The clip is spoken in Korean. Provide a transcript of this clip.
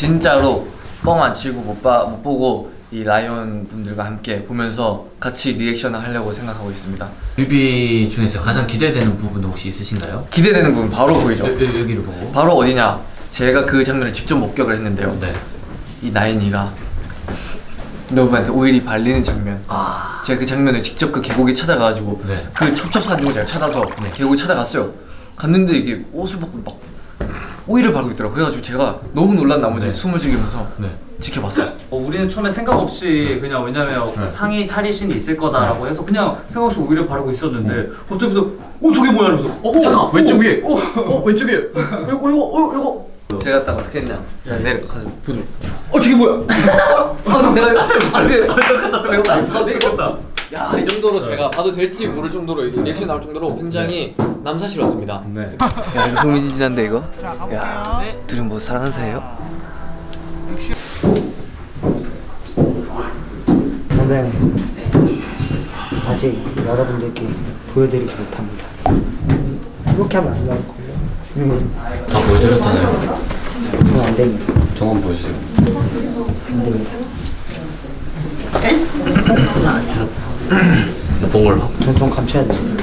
진짜로 뻥 안 치고 못, 봐, 못 보고 이 라이온 분들과 함께 보면서 같이 리액션을 하려고 생각하고 있습니다. 뮤비 중에서 가장 기대되는 부분 혹시 있으신가요? 기대되는 부분 바로 보이죠? 여, 여, 여기를 보고 바로 어디냐? 제가 그 장면을 직접 목격을 했는데요. 네. 이 나인이가 러브한테 오일이 발리는 장면. 아 제가 그 장면을 직접 그 계곡에 찾아가가지고 네. 그 첩첩 사진을 제가 찾아서 계곡에 찾아갔어요. 갔는데 이게 옷을 벗고 막 오일을 바르고 있더라고. 그래가지고 제가 너무 놀란 나머지 네. 숨을 죽이면서 네. 지켜봤어요. 어, 우리는 처음에 생각 없이 그냥 왜냐면 상의 탈의신이 있을 거다라고 해서 그냥 생각 없이 오히려 바르고 있었는데 갑자기부터 어 저게 뭐야 이러면서 어 잠깐 왼쪽 위에. 어, 어 왼쪽 위에 이거 이거 어 이거 제가 딱 어떻게 했냐? 내려가서 보조. 어 저게 뭐야? 아 내가 안돼. 이거 봐도 되겠다. 야 이 정도로 제가 봐도 될지 모를 정도로 리액션 나올 정도로 굉장히 남사스러웠습니다. 네. 야 이거 흥미진진한데 이거? 야 둘이 뭐 사랑하는 사이예요? 저는 아직 여러분들께 보여드리지 못합니다. 이렇게 하면 안 나올 걸요. 음, 다 보여드렸잖아요 저는 안 됩니다. 저만 보여주세요 안 됩니다. 나쁜 걸로 전좀 감춰야. 아니요.